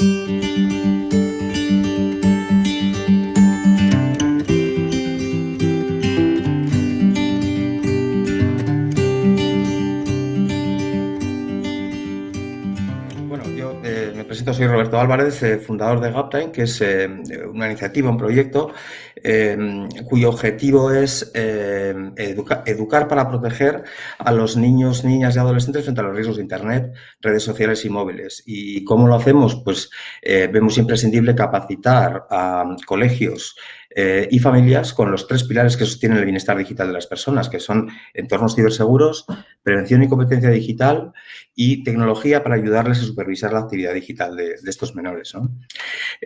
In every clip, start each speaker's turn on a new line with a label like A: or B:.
A: Música Roberto Álvarez, eh, fundador de Gaptime, que es eh, una iniciativa, un proyecto em, cuyo objetivo es educar para proteger a los niños, niñas y adolescentes frente a los riesgos de Internet, redes sociales y móviles. ¿Y cómo lo hacemos? Pues eh, vemos imprescindible capacitar a colegios, eh, y familias con los tres pilares que sostienen el bienestar digital de las personas, que son entornos ciberseguros, prevención y competencia digital y tecnología para ayudarles a supervisar la actividad digital de, estos menores.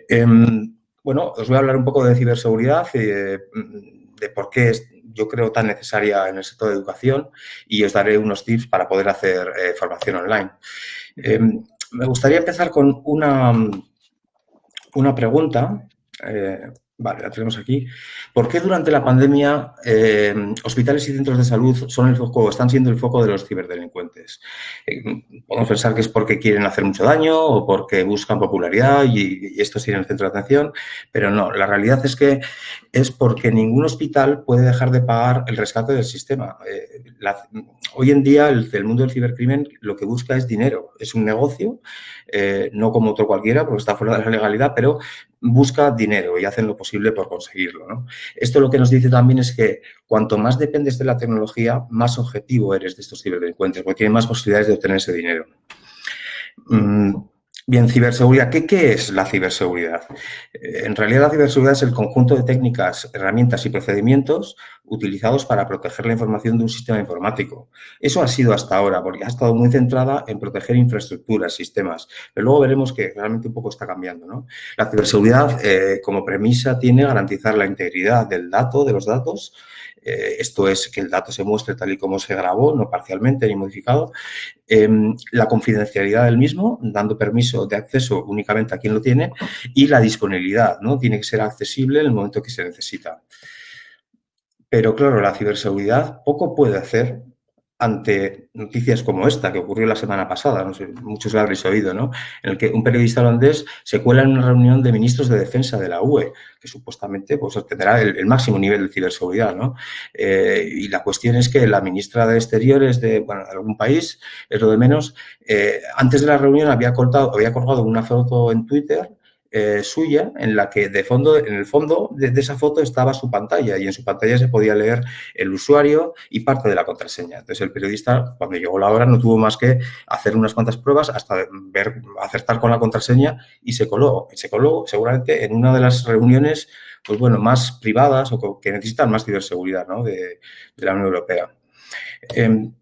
A: Em, bueno, os voy a hablar un poco de ciberseguridad, eh, de por qué es, yo creo, tan necesaria en el sector de educación y os daré unos tips para poder hacer eh, formación online. Em, me gustaría empezar con una, una pregunta Vale, la tenemos aquí. ¿Por qué durante la pandemia eh, hospitales y centros de salud son el foco, están siendo el foco de los ciberdelincuentes? Eh, podemos pensar que es porque quieren hacer mucho daño o porque buscan popularidad y, esto sigue en el centro de atención, pero no, la realidad es que es porque ningún hospital puede dejar de pagar el rescate del sistema. Eh, hoy en día el, mundo del cibercrimen lo que busca es dinero, es un negocio, no como otro cualquiera porque está fuera de la legalidad, pero busca dinero y hacen lo posible por conseguirlo. Esto lo que nos dice también es que cuanto más dependes de la tecnología, más objetivo eres de estos ciberdelincuentes, porque tienen más posibilidades de obtener ese dinero. Mm, Bien, ciberseguridad. ¿Qué, es la ciberseguridad? Eh, en realidad, la ciberseguridad es el conjunto de técnicas, herramientas y procedimientos utilizados para proteger la información de un sistema informático. Eso ha sido hasta ahora, porque ha estado muy centrada en proteger infraestructuras, sistemas. Pero luego veremos que realmente un poco está cambiando. ¿no? La ciberseguridad, eh, como premisa, tiene garantizar la integridad del dato, de los datos, eh, esto es que el dato se muestre tal y como se grabó, no parcialmente ni modificado, em, la confidencialidad del mismo, dando permiso de acceso únicamente a quien lo tiene, y la disponibilidad, ¿no? Tiene que ser accesible en el momento que se necesita. Pero claro, la ciberseguridad poco puede hacer ante noticias como esta que ocurrió la semana pasada, no sé, muchos la habréis oído, ¿no? En el que un periodista holandés se cuela en una reunión de ministros de defensa de la UE, que supuestamente pues, tendrá el, máximo nivel de ciberseguridad, ¿no? Eh, y la cuestión es que la ministra de Exteriores de, algún país, es lo de menos, eh, antes de la reunión había, cortado, había colgado una foto en Twitter eh, suya en la que de fondo, en el fondo de, esa foto estaba su pantalla y en su pantalla se podía leer el usuario y parte de la contraseña. Entonces el periodista, cuando llegó la hora, no tuvo más que hacer unas cuantas pruebas hasta ver, acertar con la contraseña y se coló. Se coló seguramente en una de las reuniones, pues bueno, más privadas o que necesitan más ciberseguridad ¿no? de, la Unión Europea. Em,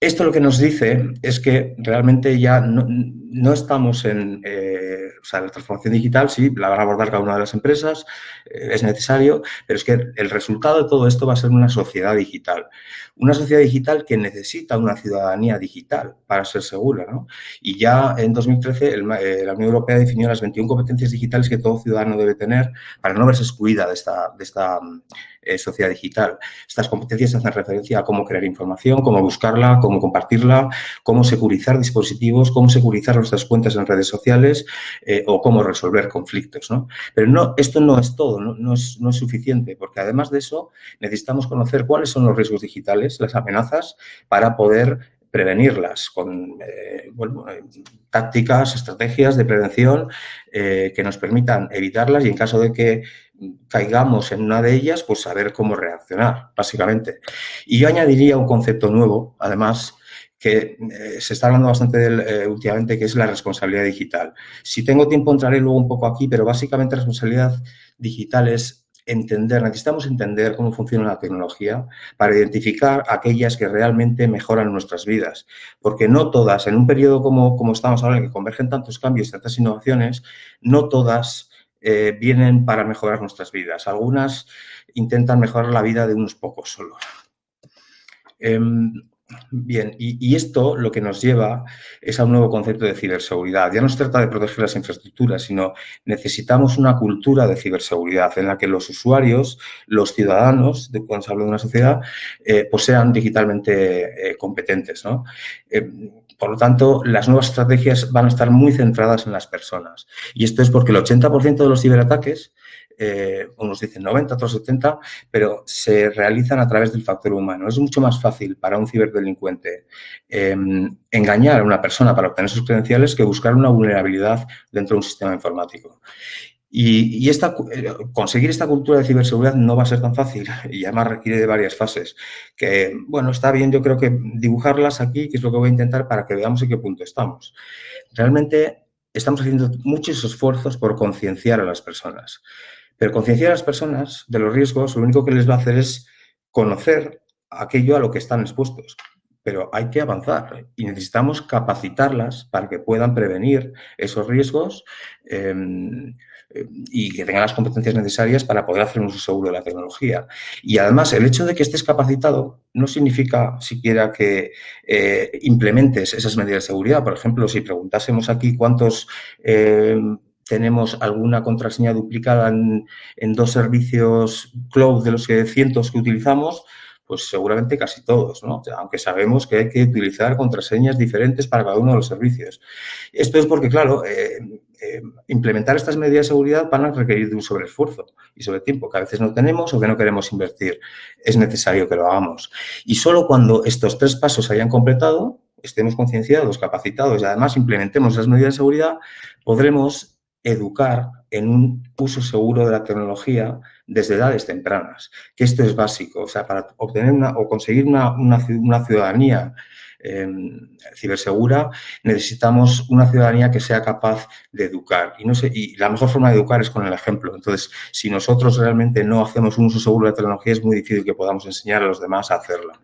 A: esto lo que nos dice es que realmente ya no, estamos en, eh, sea, la transformación digital, sí, la van a abordar cada una de las empresas, eh, es necesario, pero es que el resultado de todo esto va a ser una sociedad digital. Una sociedad digital que necesita una ciudadanía digital para ser segura, ¿no? Y ya en 2013 eh, la Unión Europea definió las 21 competencias digitales que todo ciudadano debe tener para no verse excluida de esta, de esta eh, sociedad digital. Estas competencias hacen referencia a cómo crear información, cómo buscarla, cómo compartirla, cómo securizar dispositivos, cómo securizar nuestras cuentas en redes sociales eh, o cómo resolver conflictos. ¿no? Pero no, esto no es todo, no, es, no es suficiente, porque además de eso necesitamos conocer cuáles son los riesgos digitales, las amenazas, para poder prevenirlas con eh, tácticas, estrategias de prevención que nos permitan evitarlas y en caso de que caigamos en una de ellas, pues saber cómo reaccionar, básicamente. Y yo añadiría un concepto nuevo, además, que eh, se está hablando bastante eh, últimamente, que es la responsabilidad digital. Si tengo tiempo entraré luego un poco aquí, pero básicamente responsabilidad digital es entender, necesitamos entender cómo funciona la tecnología para identificar aquellas que realmente mejoran nuestras vidas. Porque no todas, en un periodo como, como estamos ahora, en que convergen tantos cambios, tantas innovaciones, no todas eh, vienen para mejorar nuestras vidas. Algunas intentan mejorar la vida de unos pocos solo. Em, bien, y, esto lo que nos lleva es a un nuevo concepto de ciberseguridad. Ya no se trata de proteger las infraestructuras, sino necesitamos una cultura de ciberseguridad en la que los usuarios, los ciudadanos, cuando se habla de una sociedad, eh, pues sean digitalmente eh, competentes. Em, por lo tanto, las nuevas estrategias van a estar muy centradas en las personas. Y esto es porque el 80% de los ciberataques, eh, unos dicen 90, otros 70, pero se realizan a través del factor humano. Es mucho más fácil para un ciberdelincuente em, engañar a una persona para obtener sus credenciales que buscar una vulnerabilidad dentro de un sistema informático. Y, eh, conseguir esta cultura de ciberseguridad no va a ser tan fácil y además requiere de varias fases. Que, bueno, está bien yo creo que dibujarlas aquí, que es lo que voy a intentar para que veamos en qué punto estamos. Realmente estamos haciendo muchos esfuerzos por concienciar a las personas. Pero concienciar a las personas de los riesgos lo único que les va a hacer es conocer aquello a lo que están expuestos pero hay que avanzar y necesitamos capacitarlas para que puedan prevenir esos riesgos em, y que tengan las competencias necesarias para poder hacer un uso seguro de la tecnología. Y además, el hecho de que estés capacitado no significa siquiera que eh, implementes esas medidas de seguridad. Por ejemplo, si preguntásemos aquí cuántos em, tenemos alguna contraseña duplicada en, dos servicios cloud de los que cientos que utilizamos, pues seguramente casi todos, ¿no? Aunque sabemos que hay que utilizar contraseñas diferentes para cada uno de los servicios. Esto es porque, claro, eh, eh, implementar estas medidas de seguridad van a requerir de un sobreesfuerzo y sobre tiempo que a veces no tenemos o que no queremos invertir. Es necesario que lo hagamos. Y solo cuando estos tres pasos se hayan completado, estemos concienciados, capacitados y además implementemos esas medidas de seguridad, podremos educar en un uso seguro de la tecnología desde edades tempranas, que esto es básico. O sea, para obtener una, o conseguir una, una, ciudadanía em, cibersegura, necesitamos una ciudadanía que sea capaz de educar. Y, no sé, y la mejor forma de educar es con el ejemplo. Entonces, si nosotros realmente no hacemos un uso seguro de la tecnología, es muy difícil que podamos enseñar a los demás a hacerla.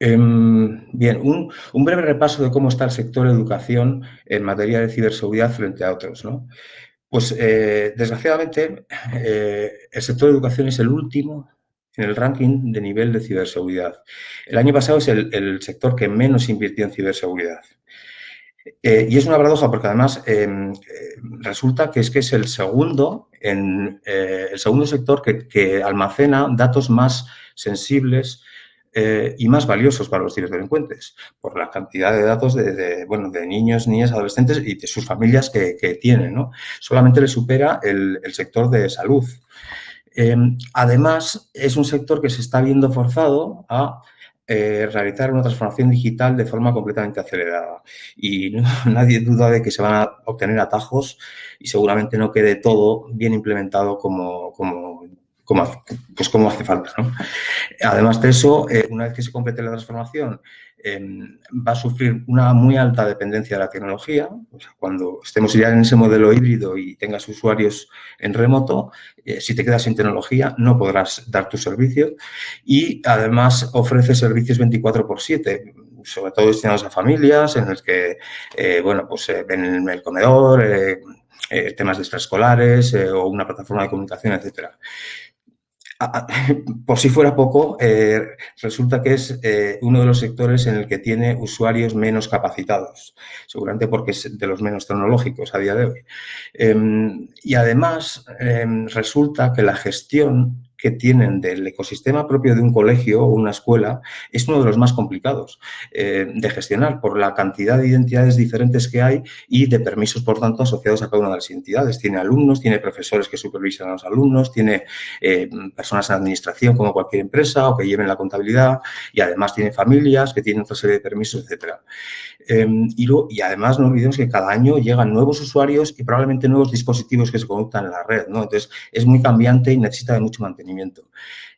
A: Em, bien, un, breve repaso de cómo está el sector de educación en materia de ciberseguridad frente a otros. ¿no? Pues, eh, desgraciadamente, eh, el sector de educación es el último en el ranking de nivel de ciberseguridad. El año pasado es el, sector que menos invirtió en ciberseguridad. Eh, y es una paradoja porque además em, resulta que es que es el segundo, en, el segundo sector que, que almacena datos más sensibles eh, y más valiosos para los ciberdelincuentes, por la cantidad de datos de, bueno, de niños, niñas, adolescentes y de sus familias que, tienen. ¿no? Solamente le supera el, sector de salud. Em, además, es un sector que se está viendo forzado a eh, realizar una transformación digital de forma completamente acelerada. Y nadie duda de que se van a obtener atajos y seguramente no quede todo bien implementado como, como como, pues como hace falta. Además de eso, eh, una vez que se complete la transformación, em, va a sufrir una muy alta dependencia de la tecnología. cuando estemos ya en ese modelo híbrido y tengas usuarios en remoto, eh, si te quedas sin tecnología no podrás dar tu servicio y además ofrece servicios 24 por 7 sobre todo destinados a familias en los que, eh, bueno, pues ven el comedor, temas de extraescolares o una plataforma de comunicación, etcétera. por si fuera poco, eh, resulta que es eh, uno de los sectores en el que tiene usuarios menos capacitados, seguramente porque es de los menos tecnológicos a día de hoy. Em, y además, em, resulta que la gestión que tienen del ecosistema propio de un colegio o una escuela es uno de los más complicados eh, de gestionar por la cantidad de identidades diferentes que hay y de permisos, por tanto, asociados a cada una de las entidades. Tiene alumnos, tiene profesores que supervisan a los alumnos, tiene eh, personas en administración como cualquier empresa o que lleven la contabilidad y además tiene familias que tienen otra serie de permisos, etcétera. Em, y, además no olvidemos que cada año llegan nuevos usuarios y probablemente nuevos dispositivos que se conectan en la red. Entonces, es muy cambiante y necesita de mucho mantenimiento.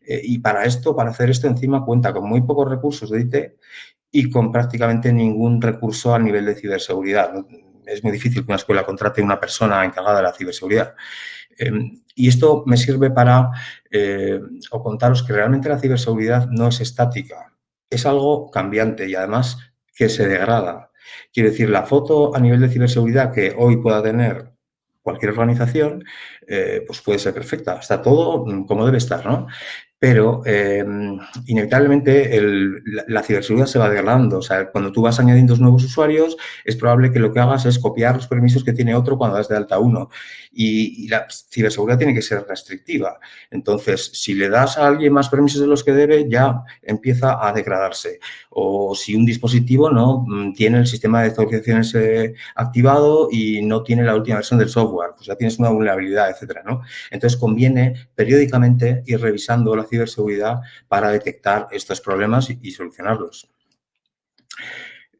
A: Eh, y para esto, para hacer esto encima, cuenta con muy pocos recursos de IT y con prácticamente ningún recurso a nivel de ciberseguridad. Es muy difícil que una escuela contrate una persona encargada de la ciberseguridad. Em, y esto me sirve para eh, contaros que realmente la ciberseguridad no es estática, es algo cambiante y además que se degrada. Quiere decir, la foto a nivel de ciberseguridad que hoy pueda tener cualquier organización, eh, pues puede ser perfecta. Está todo como debe estar, ¿no? Pero eh, inevitablemente la, ciberseguridad se va degradando. O sea, cuando tú vas añadiendo nuevos usuarios, es probable que lo que hagas es copiar los permisos que tiene otro cuando das de alta uno. Y, la ciberseguridad tiene que ser restrictiva. Entonces, si le das a alguien más permisos de los que debe, ya empieza a degradarse. O si un dispositivo no mm, tiene el sistema de autorizaciones eh, activado y no tiene la última versión del software, pues ya tienes una vulnerabilidad, etcétera, ¿no? Entonces, conviene periódicamente ir revisando la ciberseguridad para detectar estos problemas y, solucionarlos.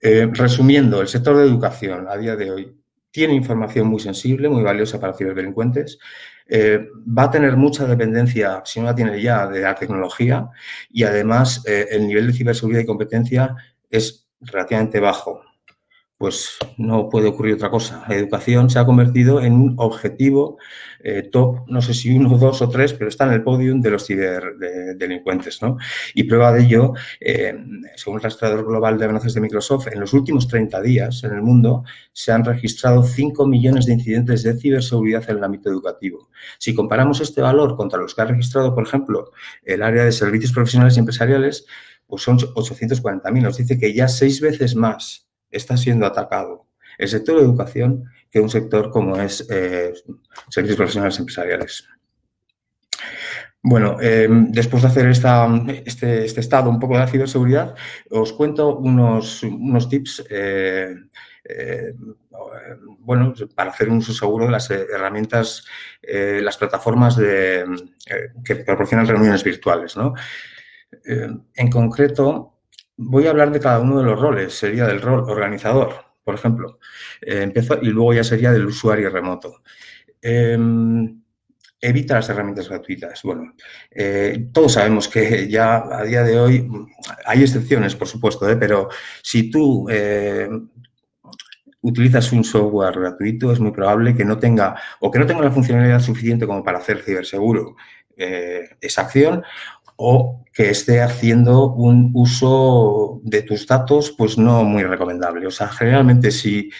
A: Eh, resumiendo, el sector de educación a día de hoy tiene información muy sensible, muy valiosa para ciberdelincuentes. Eh, va a tener mucha dependencia, si no la tiene ya, de la tecnología y además eh, el nivel de ciberseguridad y competencia es relativamente bajo pues no puede ocurrir otra cosa. La educación se ha convertido en un objetivo eh, top, no sé si uno, dos o tres, pero está en el podium de los ciberdelincuentes. ¿no? Y prueba de ello, eh, según el rastreador global de amenazas de Microsoft, en los últimos 30 días en el mundo se han registrado 5 millones de incidentes de ciberseguridad en el ámbito educativo. Si comparamos este valor contra los que ha registrado, por ejemplo, el área de servicios profesionales y empresariales, pues son 840.000. Nos dice que ya seis veces más está siendo atacado el sector de educación que un sector como es eh, servicios profesionales empresariales. Bueno, em, después de hacer esta, este, este, estado un poco de la ciberseguridad, os cuento unos, unos tips eh, eh, bueno, para hacer un uso seguro de las herramientas, las plataformas de, que proporcionan reuniones virtuales. ¿no? en concreto, Voy a hablar de cada uno de los roles. Sería del rol organizador, por ejemplo. Eh, empiezo, y luego ya sería del usuario remoto. Em, evita las herramientas gratuitas. Bueno, eh, todos sabemos que ya a día de hoy hay excepciones, por supuesto, ¿eh? pero si tú utilizas un software gratuito, es muy probable que no tenga o que no tenga la funcionalidad suficiente como para hacer ciberseguro esa acción o que esté haciendo un uso de tus datos pues no muy recomendable. O sea, generalmente si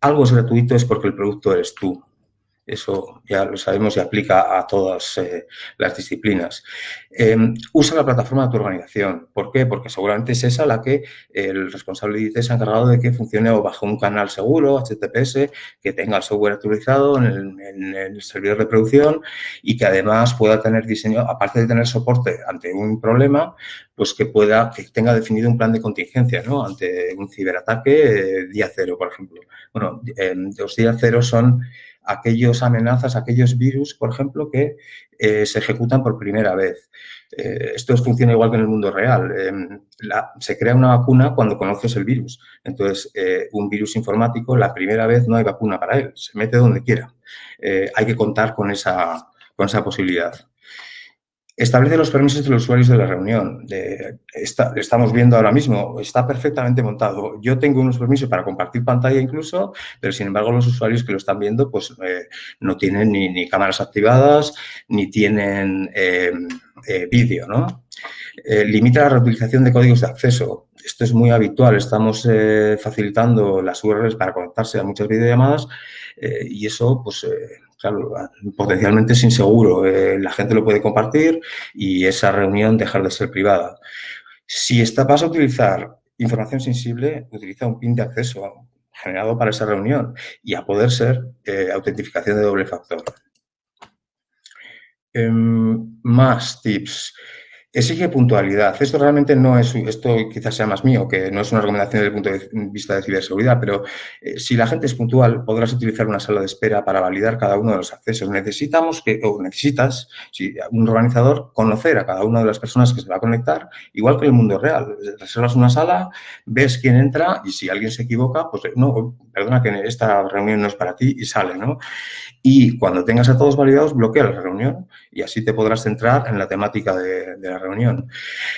A: algo es gratuito es porque el producto eres tú. Eso ya lo sabemos y aplica a todas eh, las disciplinas. Em, usa la plataforma de tu organización. ¿Por qué? Porque seguramente es esa la que el responsable de IT se ha encargado de que funcione bajo un canal seguro, HTTPS, que tenga el software actualizado en el, servidor de producción y que además pueda tener diseño, aparte de tener soporte ante un problema, pues que pueda, que tenga definido un plan de contingencia, ¿no? Ante un ciberataque eh, día cero, por ejemplo. Bueno, los días cero son aquellas amenazas, aquellos virus, por ejemplo, que eh, se ejecutan por primera vez. Eh, esto funciona igual que en el mundo real. Em, se crea una vacuna cuando conoces el virus. Entonces, eh, un virus informático, la primera vez no hay vacuna para él, se mete donde quiera. hay que contar con esa, con esa posibilidad. Establece los permisos de los usuarios de la reunión. Estamos viendo ahora mismo, está perfectamente montado. Yo tengo unos permisos para compartir pantalla incluso, pero sin embargo los usuarios que lo están viendo pues eh, no tienen ni, cámaras activadas, ni tienen em, eh, vídeo, ¿no? Eh, limita la reutilización de códigos de acceso. Esto es muy habitual. Estamos facilitando las URLs para conectarse a muchas videollamadas y eso pues potencialmente es inseguro. Eh, la gente lo puede compartir y esa reunión dejar de ser privada. Si está, vas a utilizar información sensible, utiliza un PIN de acceso generado para esa reunión y a poder ser eh, autentificación de doble factor. Em, más tips. Exige puntualidad. Esto realmente no es, esto quizás sea más mío, que no es una recomendación desde el punto de vista de ciberseguridad, pero eh, si la gente es puntual, podrás utilizar una sala de espera para validar cada uno de los accesos. Necesitamos que, o necesitas, si un organizador, conocer a cada una de las personas que se va a conectar, igual que el mundo real. Reservas una sala, ves quién entra y si alguien se equivoca, pues no, perdona que esta reunión no es para ti y sale, ¿no? Y cuando tengas a todos validados, bloquea la reunión y así te podrás centrar en la temática de, de la reunión.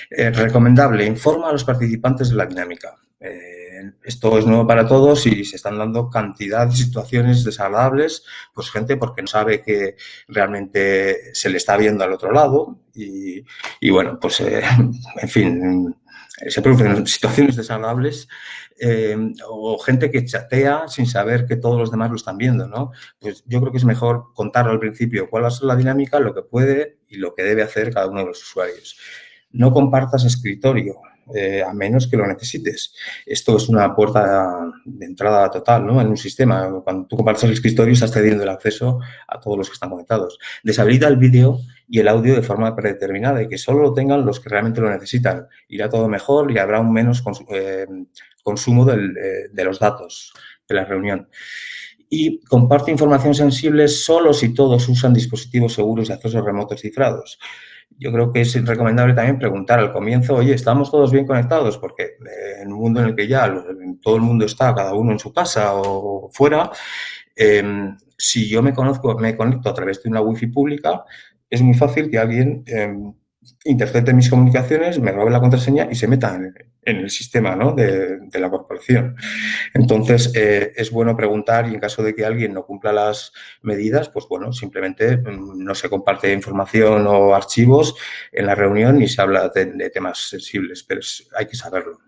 A: Eh, recomendable, informa a los participantes de la dinámica. Eh, esto es nuevo para todos y se están dando cantidad de situaciones desagradables, pues gente porque no sabe que realmente se le está viendo al otro lado y, bueno, pues eh, en fin, se producen situaciones desagradables o gente que chatea sin saber que todos los demás lo están viendo, ¿no? Pues yo creo que es mejor contarlo al principio cuál va a ser la dinámica, lo que puede y lo que debe hacer cada uno de los usuarios. No compartas escritorio, eh, a menos que lo necesites. Esto es una puerta de entrada total ¿no? en un sistema. Cuando tú compartes el escritorio, estás cediendo el acceso a todos los que están conectados. Deshabilita el vídeo y el audio de forma predeterminada y que solo lo tengan los que realmente lo necesitan. Irá todo mejor y habrá un menos eh, consumo eh, de los datos de la reunión y comparte información sensible solo si todos usan dispositivos seguros de acceso remoto cifrados yo creo que es recomendable también preguntar al comienzo, oye, ¿estamos todos bien conectados? Porque eh, en un mundo en el que ya todo el mundo está, cada uno en su casa o fuera, em, si yo me, conozco, me conecto a través de una wifi pública, es muy fácil que alguien em, intercepte mis comunicaciones, me robe la contraseña y se meta en, el sistema de, la corporación. Entonces, eh, es bueno preguntar y en caso de que alguien no cumpla las medidas, pues bueno, simplemente mm, no se comparte información o archivos en la reunión ni se habla de, temas sensibles, pero hay que saberlo.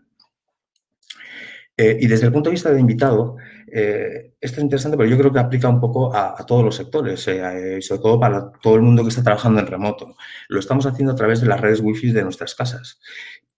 A: Eh, y desde el punto de vista de invitado, eh, esto es interesante, pero yo creo que aplica un poco a, todos los sectores, eh, sobre todo para todo el mundo que está trabajando en remoto. Lo estamos haciendo a través de las redes wifi de nuestras casas.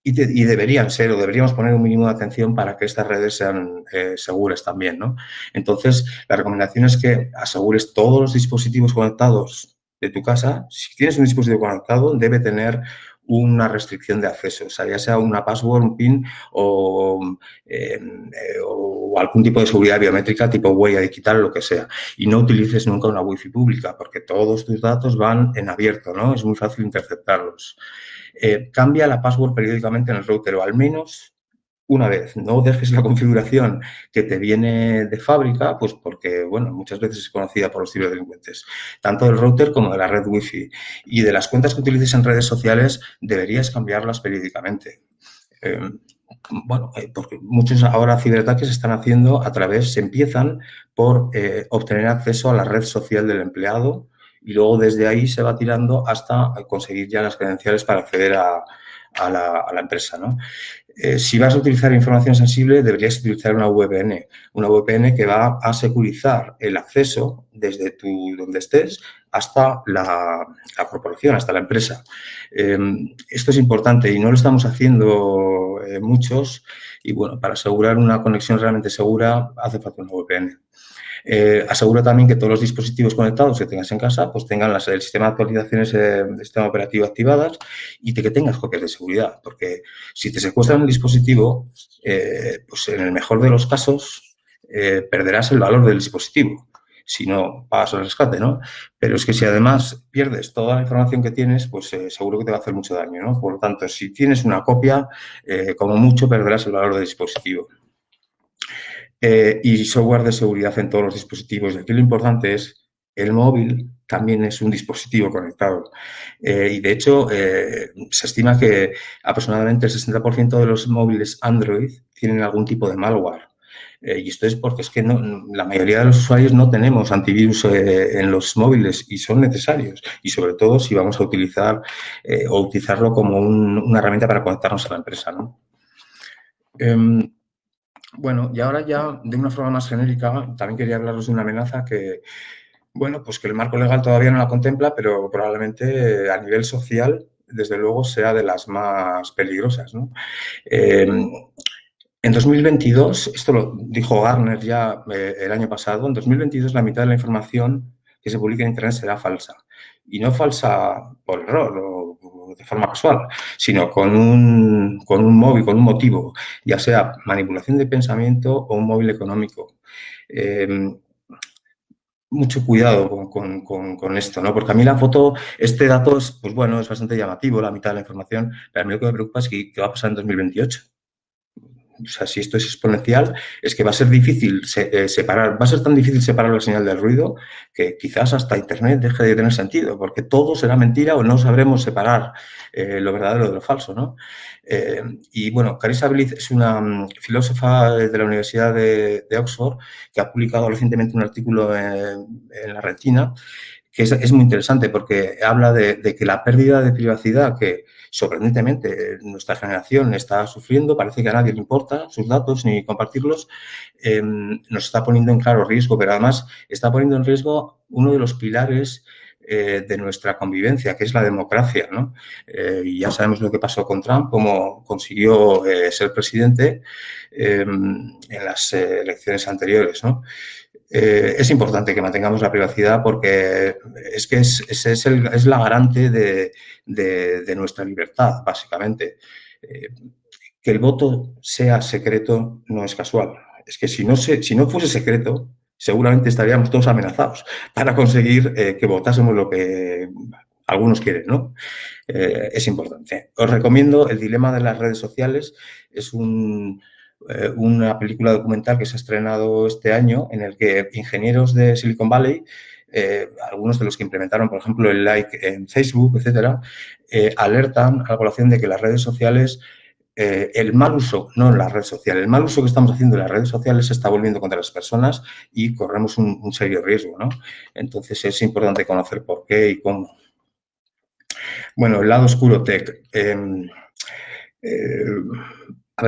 A: Y, deberían ser, o deberíamos poner un mínimo de atención para que estas redes sean seguras también, ¿no? Entonces, la recomendación es que asegures todos los dispositivos conectados de tu casa. Si tienes un dispositivo conectado, debe tener una restricción de acceso, o sea, ya sea una password, un PIN o, em, eh, o, algún tipo de seguridad biométrica tipo huella digital, lo que sea. Y no utilices nunca una wifi pública porque todos tus datos van en abierto, ¿no? Es muy fácil interceptarlos. Eh, cambia la password periódicamente en el router o al menos una vez. No dejes la configuración que te viene de fábrica, pues porque, bueno, muchas veces es conocida por los ciberdelincuentes, tanto del router como de la red Wi-Fi. Y de las cuentas que utilices en redes sociales, deberías cambiarlas periódicamente. Em, bueno, eh, porque muchos ahora ciberataques se están haciendo a través, se empiezan por eh, obtener acceso a la red social del empleado y luego desde ahí se va tirando hasta conseguir ya las credenciales para acceder a, la, a la, empresa. ¿no? Eh, si vas a utilizar información sensible, deberías utilizar una VPN. Una VPN que va a securizar el acceso desde tu, donde estés hasta la, corporación, hasta la empresa. Em, esto es importante y no lo estamos haciendo eh, muchos y, bueno, para asegurar una conexión realmente segura hace falta una VPN. Eh, asegura también que todos los dispositivos conectados que tengas en casa pues tengan las, el sistema de actualizaciones eh, del sistema operativo activadas y que tengas copias de seguridad, porque si te secuestran un dispositivo, eh, pues en el mejor de los casos perderás el valor del dispositivo si no pagas el rescate, ¿no? Pero es que si además pierdes toda la información que tienes, pues seguro que te va a hacer mucho daño, ¿no? Por lo tanto, si tienes una copia, como mucho perderás el valor del dispositivo. Eh, y software de seguridad en todos los dispositivos. Y aquí lo importante es, el móvil también es un dispositivo conectado. Eh, y de hecho, eh, se estima que aproximadamente el 60% de los móviles Android tienen algún tipo de malware. y esto es porque es que la mayoría de los usuarios no tenemos antivirus en los móviles y son necesarios. Y sobre todo si vamos a utilizar o utilizarlo como una herramienta para conectarnos a la empresa. ¿no? Bueno, y ahora ya de una forma más genérica, también quería hablaros de una amenaza que, bueno, pues que el marco legal todavía no la contempla, pero probablemente a nivel social, desde luego, sea de las más peligrosas. ¿no? Eh, en 2022, esto lo dijo Garner ya eh, el año pasado, en 2022 la mitad de la información que se publica en Internet será falsa. Y no falsa por error o de forma casual, sino con un, con un móvil, con un motivo, ya sea manipulación de pensamiento o un móvil económico. Em, mucho cuidado con, esto, ¿no? Porque a mí la foto, este dato es, pues bueno, es bastante llamativo, la mitad de la información, pero a mí lo que me preocupa es qué va a pasar en 2028 o sea, si esto es exponencial, es que va a ser difícil eh, separar, va a ser tan difícil separar la señal del ruido que quizás hasta Internet deje de tener sentido, porque todo será mentira o no sabremos separar eh, lo verdadero de lo falso, ¿no? Eh, y bueno, Carissa Bliss es una mm, filósofa de la Universidad de, Oxford que ha publicado recientemente un artículo en la Retina que es, muy interesante porque habla de, que la pérdida de privacidad que sorprendentemente nuestra generación está sufriendo, parece que a nadie le importa sus datos ni compartirlos, em, nos está poniendo en claro riesgo, pero además está poniendo en riesgo uno de los pilares eh, de nuestra convivencia, que es la democracia. ¿no? Eh, y ya sabemos lo que pasó con Trump, cómo consiguió eh, ser presidente em, en las elecciones anteriores. ¿no? Es importante que mantengamos la privacidad porque es que es, es, es la garante de, de, nuestra libertad, básicamente. que el voto sea secreto no es casual. Es que si no, se, si no fuese secreto, seguramente estaríamos todos amenazados para conseguir eh, que votásemos lo que algunos quieren, ¿no? Eh, es importante. Os recomiendo El dilema de las redes sociales. Es eh, una película documental que se ha estrenado este año en el que ingenieros de Silicon Valley algunos de los que implementaron, por ejemplo, el like en Facebook, etcétera, alertan a la población de que las redes sociales eh, el mal uso, no en las redes sociales, el mal uso que estamos haciendo en las redes sociales se está volviendo contra las personas y corremos un, serio riesgo, ¿no? Entonces es importante conocer por qué y cómo. Bueno, el lado oscuro tech. Em, eh,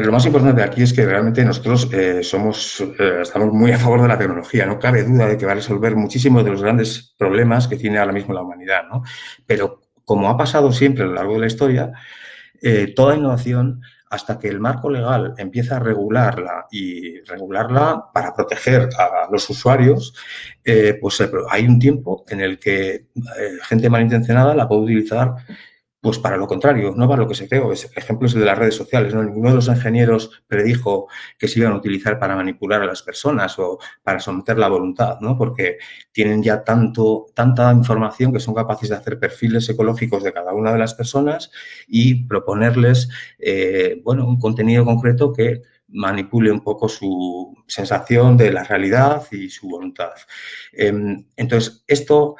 A: lo más importante aquí es que realmente nosotros eh, somos, estamos muy a favor de la tecnología. No cabe duda de que va a resolver muchísimos de los grandes problemas que tiene ahora mismo la humanidad, ¿no? Pero como ha pasado siempre a lo largo de la historia, toda innovación hasta que el marco legal empieza a regularla y regularla para proteger a los usuarios, eh, pues eh, hay un tiempo en el que eh, gente malintencionada la puede utilizar pues para lo contrario, no para lo que se creó. Ejemplo es el de las redes sociales. ¿no? Ninguno de los ingenieros predijo que se iban a utilizar para manipular a las personas o para someter la voluntad, ¿no? porque tienen ya tanto, tanta información que son capaces de hacer perfiles ecológicos de cada una de las personas y proponerles eh, bueno, un contenido concreto que manipule un poco su sensación de la realidad y su voluntad. Em, entonces, esto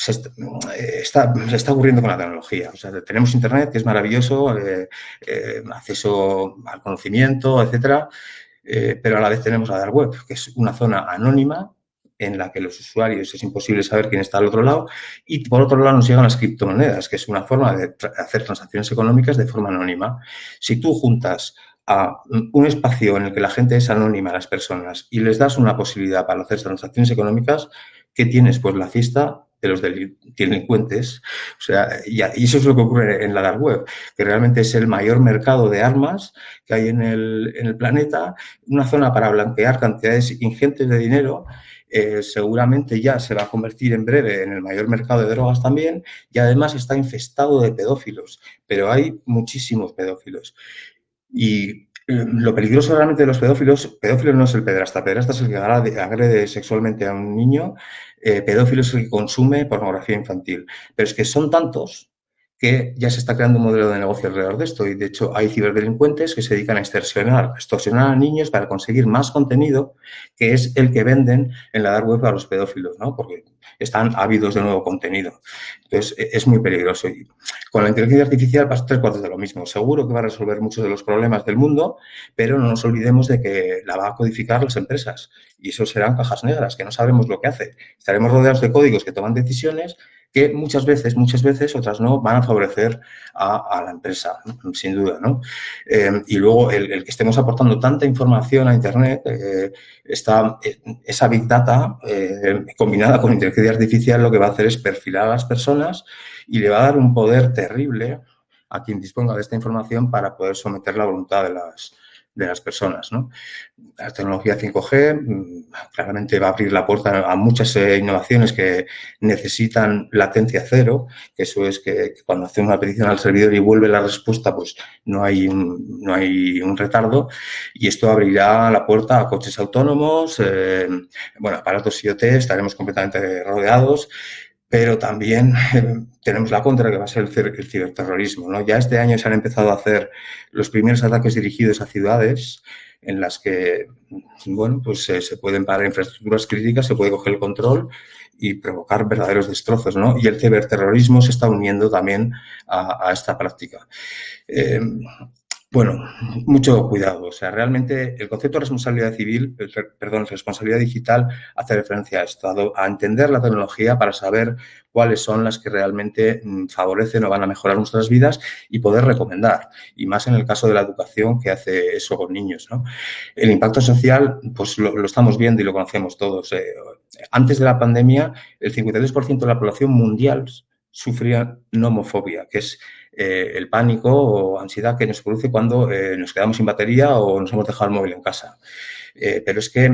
A: se está, se está, ocurriendo con la tecnología. O sea, tenemos Internet, que es maravilloso, eh, eh, acceso al conocimiento, etcétera, eh, pero a la vez tenemos la dark web, que es una zona anónima en la que los usuarios es imposible saber quién está al otro lado y por otro lado nos llegan las criptomonedas, que es una forma de hacer transacciones económicas de forma anónima. Si tú juntas a un espacio en el que la gente es anónima, las personas, y les das una posibilidad para hacer transacciones económicas, ¿qué tienes? Pues la fiesta de los delincuentes. O sea, y, eso es lo que ocurre en la dark web, que realmente es el mayor mercado de armas que hay en el, en el planeta, una zona para blanquear cantidades ingentes de dinero. Eh, seguramente ya se va a convertir en breve en el mayor mercado de drogas también y además está infestado de pedófilos, pero hay muchísimos pedófilos. Y lo peligroso realmente de los pedófilos, pedófilo no es el pedrasta, pedrasta es el que agrede sexualmente a un niño eh, pedófilos que consume pornografía infantil. Pero es que son tantos que ya se está creando un modelo de negocio alrededor de esto y de hecho hay ciberdelincuentes que se dedican a extorsionar, extorsionar a niños para conseguir más contenido que es el que venden en la web a los pedófilos, ¿no? Porque están ávidos de nuevo contenido. Entonces, e, es muy peligroso. Y con la inteligencia artificial pasa tres cuartos de lo mismo. Seguro que va a resolver muchos de los problemas del mundo, pero no nos olvidemos de que la va a codificar las empresas. Y eso serán cajas negras, que no sabemos lo que hace. Estaremos rodeados de códigos que toman decisiones que muchas veces, muchas veces, otras no, van a favorecer a, la empresa, sin duda, ¿no? Eh, y luego el, que estemos aportando tanta información a Internet, eh, está, eh, esa Big Data combinada con inteligencia artificial lo que va a hacer es perfilar a las personas y le va a dar un poder terrible a quien disponga de esta información para poder someter la voluntad de las, de las personas. ¿no? La tecnología 5G mm, claramente va a abrir la puerta a muchas eh, innovaciones que necesitan latencia cero, que eso es que, cuando hace una petición al servidor y vuelve la respuesta, pues no hay un, no hay un retardo y esto abrirá la puerta a coches autónomos, eh, bueno, aparatos IoT, estaremos completamente rodeados pero también tenemos la contra que va a ser el, ciberterrorismo. ¿no? Ya este año se han empezado a hacer los primeros ataques dirigidos a ciudades en las que bueno, pues, eh, se pueden parar infraestructuras críticas, se puede coger el control y provocar verdaderos destrozos. ¿no? Y el ciberterrorismo se está uniendo también a, esta práctica. Eh, Bueno, mucho cuidado. O sea, realmente el concepto de responsabilidad civil, perdón, responsabilidad digital hace referencia a esto, a entender la tecnología para saber cuáles son las que realmente mm, favorecen o van a mejorar nuestras vidas y poder recomendar. Y más en el caso de la educación que hace eso con niños. ¿no? El impacto social, pues lo, estamos viendo y lo conocemos todos. Eh, antes de la pandemia, el 53% de la población mundial sufría nomofobia, que es eh, el pánico o ansiedad que nos produce cuando eh, nos quedamos sin batería o nos hemos dejado el móvil en casa. Eh, pero es que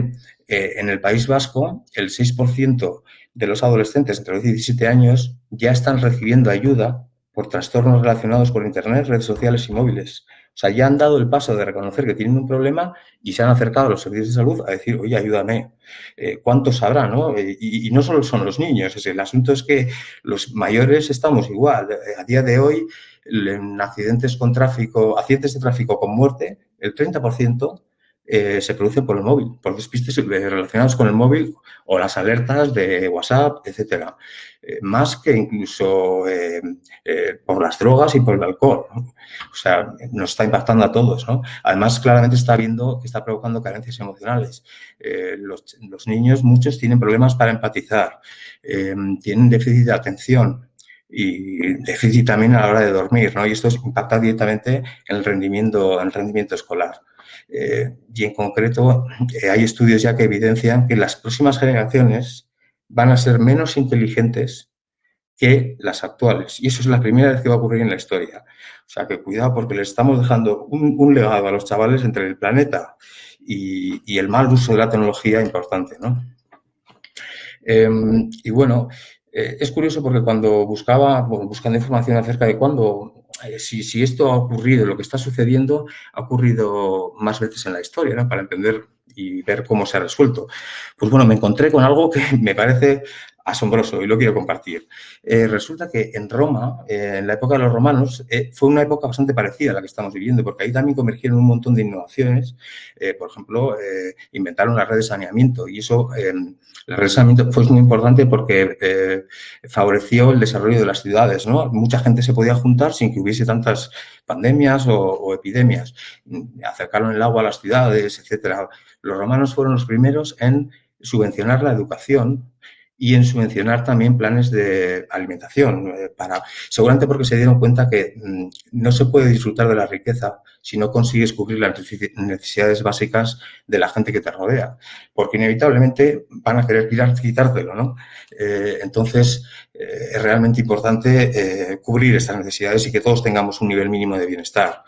A: en el País Vasco el 6% de los adolescentes entre los 17 años ya están recibiendo ayuda por trastornos relacionados con Internet, redes sociales y móviles. O sea, ya han dado el paso de reconocer que tienen un problema y se han acercado a los servicios de salud a decir, oye, ayúdame. Eh, ¿Cuántos habrá? No? Eh, y, no solo son los niños, el asunto es que los mayores estamos igual. Eh, a día de hoy, en accidentes con tráfico, accidentes de tráfico con muerte, el 30% eh, se producen por el móvil, por despistes relacionados con el móvil o las alertas de WhatsApp, etcétera. Eh, más que incluso eh, por las drogas y por el alcohol. O sea, nos está impactando a todos. ¿no? Además, claramente está viendo que está provocando carencias emocionales. Los, los, niños, muchos tienen problemas para empatizar, tienen déficit de atención, y déficit también a la hora de dormir, ¿no? Y esto impacta directamente en el rendimiento, en el rendimiento escolar. Eh, y en concreto eh, hay estudios ya que evidencian que las próximas generaciones van a ser menos inteligentes que las actuales. Y eso es la primera vez que va a ocurrir en la historia. O sea, que cuidado porque les estamos dejando un, legado a los chavales entre el planeta y, el mal uso de la tecnología importante, ¿no? Em, y bueno, eh, es curioso porque cuando buscaba, buscando información acerca de cuándo eh, si, esto ha ocurrido, lo que está sucediendo, ha ocurrido más veces en la historia. Para entender y ver cómo se ha resuelto. Pues bueno, me encontré con algo que me parece asombroso y lo quiero compartir. Eh, resulta que en Roma, eh, en la época de los romanos, fue una época bastante parecida a la que estamos viviendo, porque ahí también convergieron un montón de innovaciones. por ejemplo, inventaron la red de saneamiento y eso el regresamiento fue muy importante porque eh, favoreció el desarrollo de las ciudades, ¿no? Mucha gente se podía juntar sin que hubiese tantas pandemias o, epidemias. Acercaron el agua a las ciudades, etcétera. Los romanos fueron los primeros en subvencionar la educación y en subvencionar también planes de alimentación, eh, para, seguramente porque se dieron cuenta que mm, no se puede disfrutar de la riqueza si no consigues cubrir las necesidades básicas de la gente que te rodea, porque inevitablemente van a querer quitártelo, ¿no? Eh, entonces, eh, es realmente importante cubrir estas necesidades y que todos tengamos un nivel mínimo de bienestar.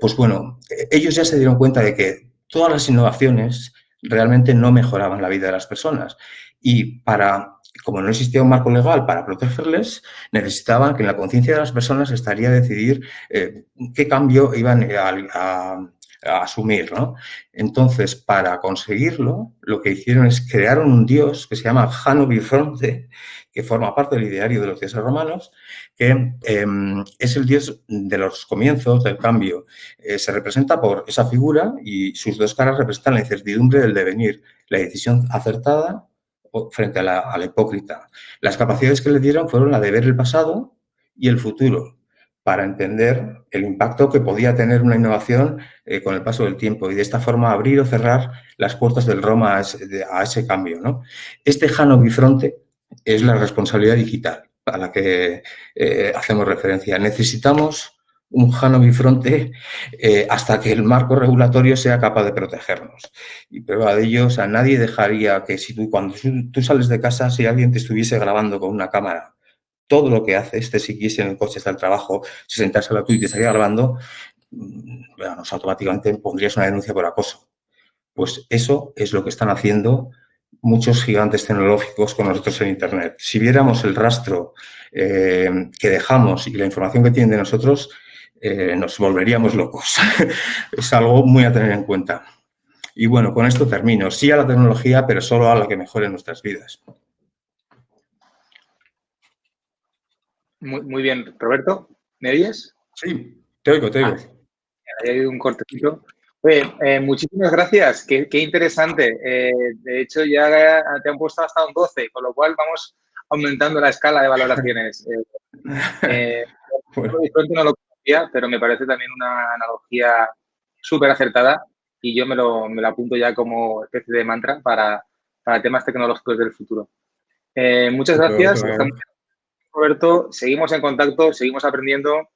A: pues bueno, ellos ya se dieron cuenta de que todas las innovaciones realmente no mejoraban la vida de las personas y para, como no existía un marco legal para protegerles, necesitaban que en la conciencia de las personas estaría decidir eh, qué cambio iban a, asumir, ¿no? Entonces, para conseguirlo, lo que hicieron es crear un dios que se llama Jano Bifronte, que forma parte del ideario de los dioses romanos, que em, es el dios de los comienzos, del cambio. Eh, se representa por esa figura y sus dos caras representan la incertidumbre del devenir, la decisión acertada frente a la, hipócrita. Las capacidades que le dieron fueron la de ver el pasado y el futuro, para entender el impacto que podía tener una innovación eh, con el paso del tiempo y de esta forma abrir o cerrar las puertas del Roma a ese, cambio. ¿no? Este Jano Bifronte es la responsabilidad digital a la que eh, hacemos referencia. Necesitamos un Jano bifronte eh, hasta que el marco regulatorio sea capaz de protegernos. Y prueba de ello, o sea, nadie dejaría que si tú, cuando tú sales de casa, si alguien te estuviese grabando con una cámara, todo lo que haces, te siguiese en el coche hasta el trabajo, si sentase a la tuya y te estaría grabando, mm, bueno, automáticamente pondrías una denuncia por acoso. Pues eso es lo que están haciendo muchos gigantes tecnológicos con nosotros en Internet. Si viéramos el rastro eh, que dejamos y la información que tienen de nosotros, eh, nos volveríamos locos. es algo muy a tener en cuenta. Y bueno, con esto termino. Sí a la tecnología, pero solo a la que mejore nuestras vidas.
B: Muy, bien, Roberto. ¿Me oyes?
A: Sí, te oigo, te oigo.
B: Ah, hay un cortecito. Eh, muchísimas gracias, qué, interesante. Eh, de hecho, ya te han puesto hasta un 12, con lo cual vamos aumentando la escala de valoraciones. pero me parece también una analogía súper acertada y yo me lo, me lo, apunto ya como especie de mantra para, para temas tecnológicos del futuro. Eh, muchas gracias. Roberto, seguimos en contacto, seguimos aprendiendo.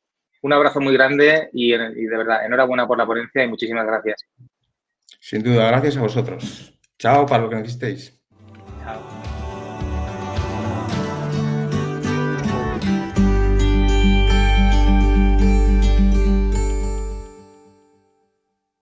B: Un abrazo muy grande y, y de verdad, enhorabuena por la ponencia y muchísimas gracias.
A: Sin duda, gracias a vosotros. Chao para lo que necesitéis. Chao.